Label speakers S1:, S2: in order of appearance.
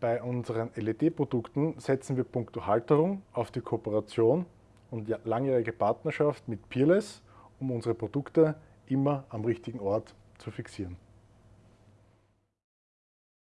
S1: Bei unseren LED-Produkten setzen wir punkto Halterung auf die Kooperation und langjährige Partnerschaft mit Peerless, um unsere Produkte immer am richtigen Ort zu fixieren.